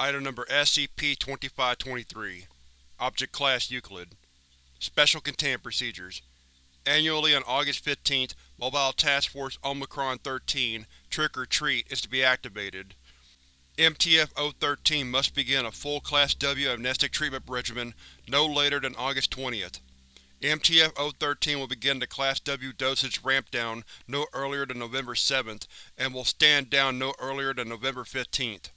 Item Number SCP-2523 Object Class Euclid Special Containment Procedures Annually on August 15th, Mobile Task Force Omicron-13 Trick or Treat is to be activated. MTF-013 must begin a full Class W amnestic treatment regimen no later than August 20th. MTF-013 will begin the Class W dosage ramp-down no earlier than November 7th, and will stand down no earlier than November 15th.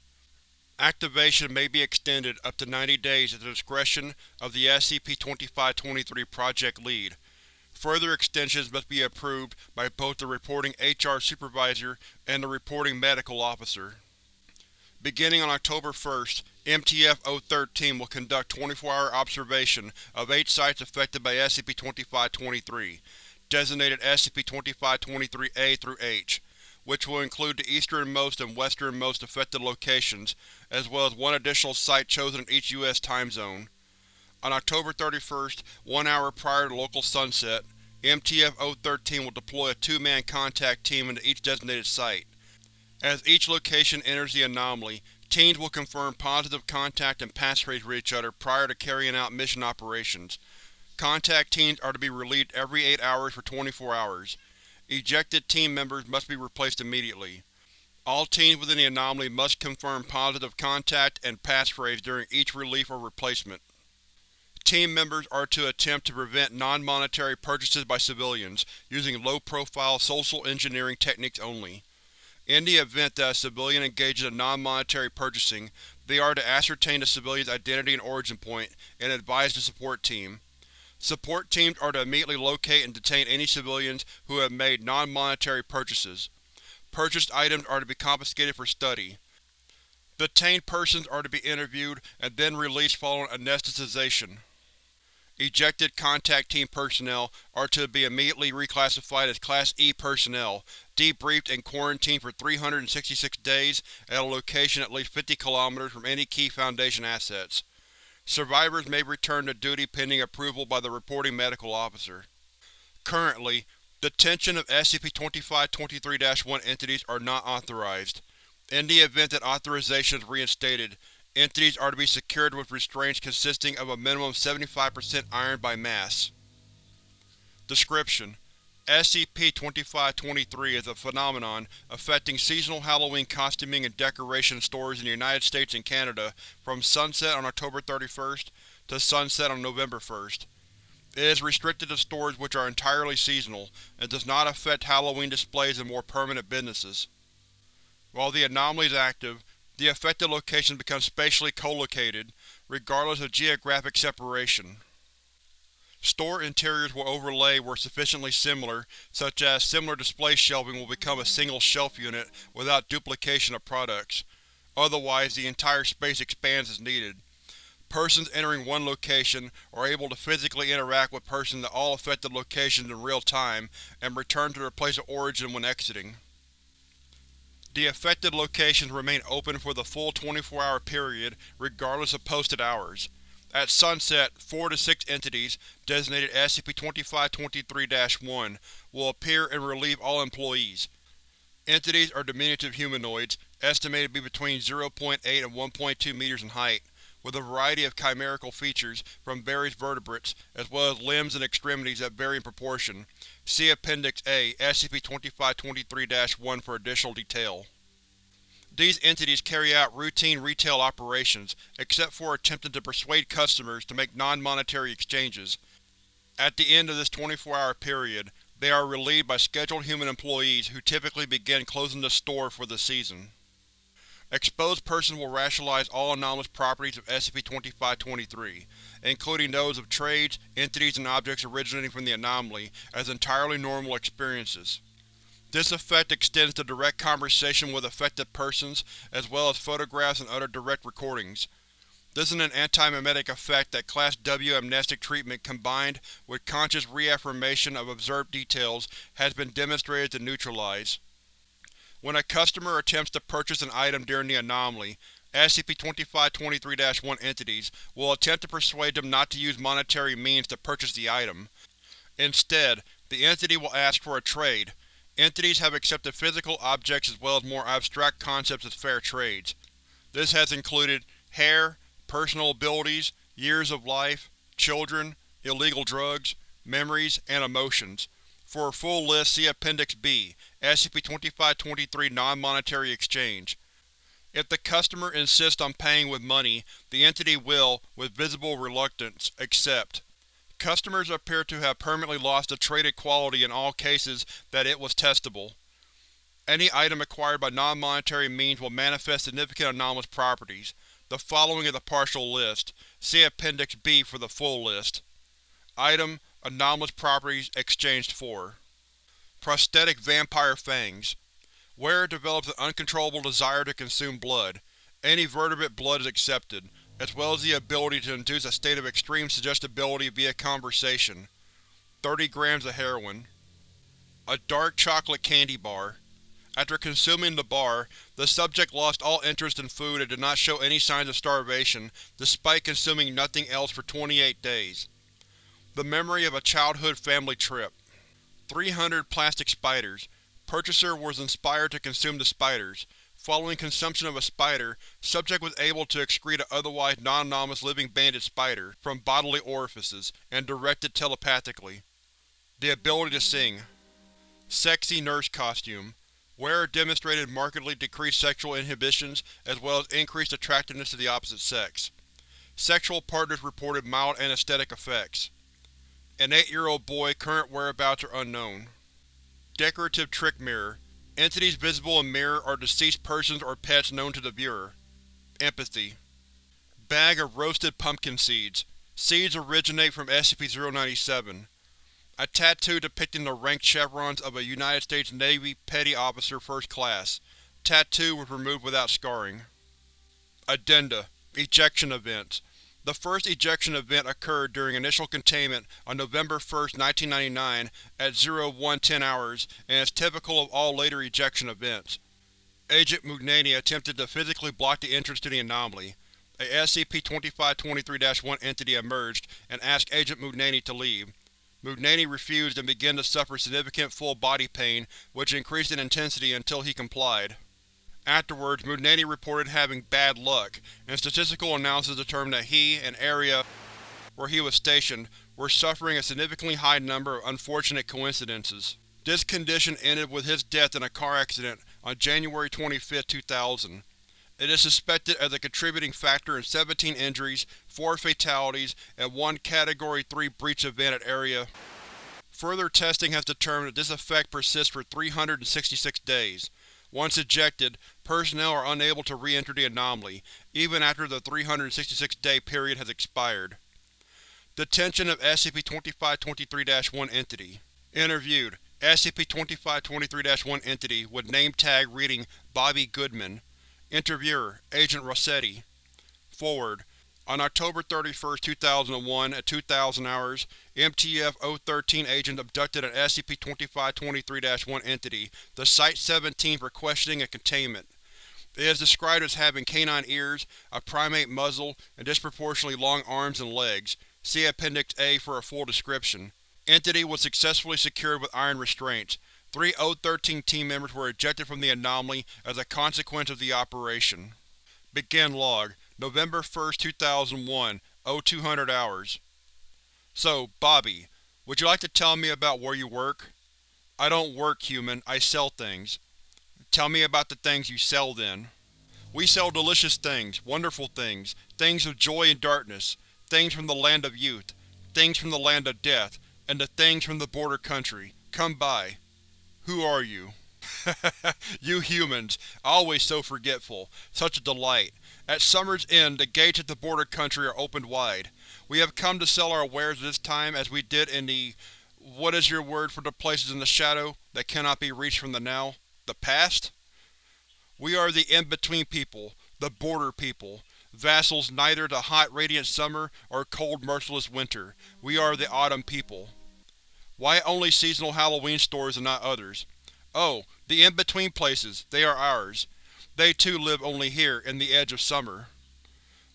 Activation may be extended up to 90 days at the discretion of the SCP-2523 Project Lead. Further extensions must be approved by both the reporting HR Supervisor and the reporting Medical Officer. Beginning on October 1st, MTF-013 will conduct 24-hour observation of eight sites affected by SCP-2523, designated SCP-2523-A through H which will include the easternmost and westernmost affected locations, as well as one additional site chosen in each U.S. time zone. On October 31st, one hour prior to local sunset, MTF-013 will deploy a two-man contact team into each designated site. As each location enters the anomaly, teams will confirm positive contact and passphrase with each other prior to carrying out mission operations. Contact teams are to be relieved every 8 hours for 24 hours. Ejected team members must be replaced immediately. All teams within the anomaly must confirm positive contact and passphrase during each relief or replacement. Team members are to attempt to prevent non-monetary purchases by civilians, using low-profile social engineering techniques only. In the event that a civilian engages in non-monetary purchasing, they are to ascertain the civilian's identity and origin point, and advise the support team. Support teams are to immediately locate and detain any civilians who have made non-monetary purchases. Purchased items are to be confiscated for study. Detained persons are to be interviewed and then released following anesthetization. Ejected Contact Team personnel are to be immediately reclassified as Class E personnel, debriefed and quarantined for 366 days at a location at least 50 km from any key Foundation assets. Survivors may return to duty pending approval by the reporting medical officer. Currently, detention of SCP-2523-1 entities are not authorized. In the event that authorization is reinstated, entities are to be secured with restraints consisting of a minimum 75% iron by mass. Description: SCP-2523 is a phenomenon affecting seasonal Halloween costuming and decoration stores in the United States and Canada from sunset on October 31st to sunset on November 1st. It is restricted to stores which are entirely seasonal, and does not affect Halloween displays in more permanent businesses. While the anomaly is active, the affected locations become spatially co-located, regardless of geographic separation. Store interiors will overlay where sufficiently similar, such as similar display shelving will become a single shelf unit without duplication of products. Otherwise, the entire space expands as needed. Persons entering one location are able to physically interact with persons at all affected locations in real time, and return to their place of origin when exiting. The affected locations remain open for the full 24-hour period, regardless of posted hours. At sunset, four to six entities, designated SCP-2523-1, will appear and relieve all employees. Entities are diminutive humanoids, estimated to be between 0.8 and 1.2 meters in height, with a variety of chimerical features from various vertebrates, as well as limbs and extremities that vary in proportion. See Appendix A, SCP-2523-1 for additional detail. These entities carry out routine retail operations, except for attempting to persuade customers to make non-monetary exchanges. At the end of this 24-hour period, they are relieved by scheduled human employees who typically begin closing the store for the season. Exposed persons will rationalize all anomalous properties of SCP-2523, including those of trades, entities, and objects originating from the anomaly, as entirely normal experiences. This effect extends to direct conversation with affected persons, as well as photographs and other direct recordings. This is an anti-memetic effect that Class W amnestic treatment combined with conscious reaffirmation of observed details has been demonstrated to neutralize. When a customer attempts to purchase an item during the anomaly, SCP-2523-1 entities will attempt to persuade them not to use monetary means to purchase the item. Instead, the entity will ask for a trade, Entities have accepted physical objects as well as more abstract concepts as fair trades. This has included hair, personal abilities, years of life, children, illegal drugs, memories, and emotions. For a full list, see Appendix B, SCP-2523 Non-Monetary Exchange. If the customer insists on paying with money, the entity will, with visible reluctance, accept. Customers appear to have permanently lost the traded quality in all cases that it was testable. Any item acquired by non-monetary means will manifest significant anomalous properties. The following is a partial list. See Appendix B for the full list. Item: Anomalous properties exchanged for Prosthetic Vampire Fangs Wearer develops an uncontrollable desire to consume blood. Any vertebrate blood is accepted, as well as the ability to induce a state of extreme suggestibility via conversation. 30 grams of heroin. A dark chocolate candy bar. After consuming the bar, the subject lost all interest in food and did not show any signs of starvation, despite consuming nothing else for 28 days. The memory of a childhood family trip. 300 plastic spiders. Purchaser was inspired to consume the spiders. Following consumption of a spider, subject was able to excrete an otherwise non-anomalous living banded spider from bodily orifices, and directed telepathically. The ability to sing. Sexy nurse costume. Wearer demonstrated markedly decreased sexual inhibitions, as well as increased attractiveness to the opposite sex. Sexual partners reported mild anesthetic effects. An eight-year-old boy, current whereabouts are unknown. Decorative trick mirror. Entities visible in mirror are deceased persons or pets known to the viewer. Empathy. Bag of roasted pumpkin seeds. Seeds originate from SCP-097. A tattoo depicting the ranked chevrons of a United States Navy Petty Officer First Class. Tattoo was removed without scarring. Addenda Ejection Events the first ejection event occurred during initial containment on November 1, 1999 at 0110 hours and is typical of all later ejection events. Agent Mugnani attempted to physically block the entrance to the anomaly. A SCP-2523-1 entity emerged and asked Agent Mugnani to leave. Mugnani refused and began to suffer significant full body pain, which increased in intensity until he complied. Afterwards, Mugnani reported having bad luck, and statistical analysis determined that he and area where he was stationed were suffering a significantly high number of unfortunate coincidences. This condition ended with his death in a car accident on January 25, 2000. It is suspected as a contributing factor in 17 injuries, 4 fatalities, and one Category 3 breach event at Area. Further testing has determined that this effect persists for 366 days. Once ejected, personnel are unable to re-enter the anomaly, even after the 366-day period has expired. Detention of SCP-2523-1 Entity. Interviewed. SCP-2523-1 Entity with name tag reading Bobby Goodman. Interviewer Agent Rossetti. Forward on October 31, 2001 at 2000 hours, MTF-013 agents abducted an SCP-2523-1 entity, the Site-17 for questioning and containment. It is described as having canine ears, a primate muzzle, and disproportionately long arms and legs. See Appendix A for a full description. Entity was successfully secured with iron restraints. Three O-13 team members were ejected from the anomaly as a consequence of the operation. Begin log. November 1, 2001, 0200 hours. So, Bobby, would you like to tell me about where you work? I don't work, human. I sell things. Tell me about the things you sell, then. We sell delicious things, wonderful things, things of joy and darkness, things from the land of youth, things from the land of death, and the things from the border country. Come by. Who are you? you humans, always so forgetful. Such a delight. At summer's end, the gates of the border country are opened wide. We have come to sell our wares this time as we did in the… what is your word for the places in the shadow that cannot be reached from the now? The past? We are the in-between people, the border people, vassals neither to hot radiant summer or cold merciless winter. We are the autumn people. Why only seasonal Halloween stores and not others? Oh, the in-between places, they are ours. They too live only here, in the edge of summer.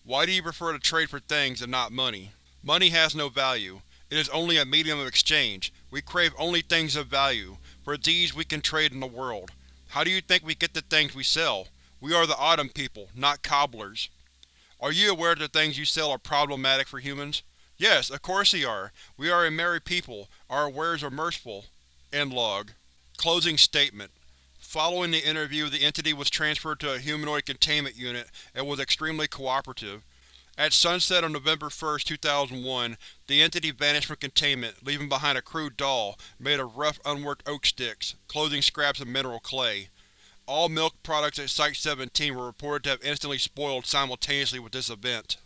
Why do you prefer to trade for things and not money? Money has no value. It is only a medium of exchange. We crave only things of value. For these we can trade in the world. How do you think we get the things we sell? We are the Autumn people, not cobblers. Are you aware that the things you sell are problematic for humans? Yes, of course they are. We are a merry people. Our wares are merciful. End log. Closing statement. Following the interview, the entity was transferred to a humanoid containment unit and was extremely cooperative. At sunset on November 1, 2001, the entity vanished from containment, leaving behind a crude doll made of rough unworked oak sticks, clothing scraps and mineral clay. All milk products at Site-17 were reported to have instantly spoiled simultaneously with this event.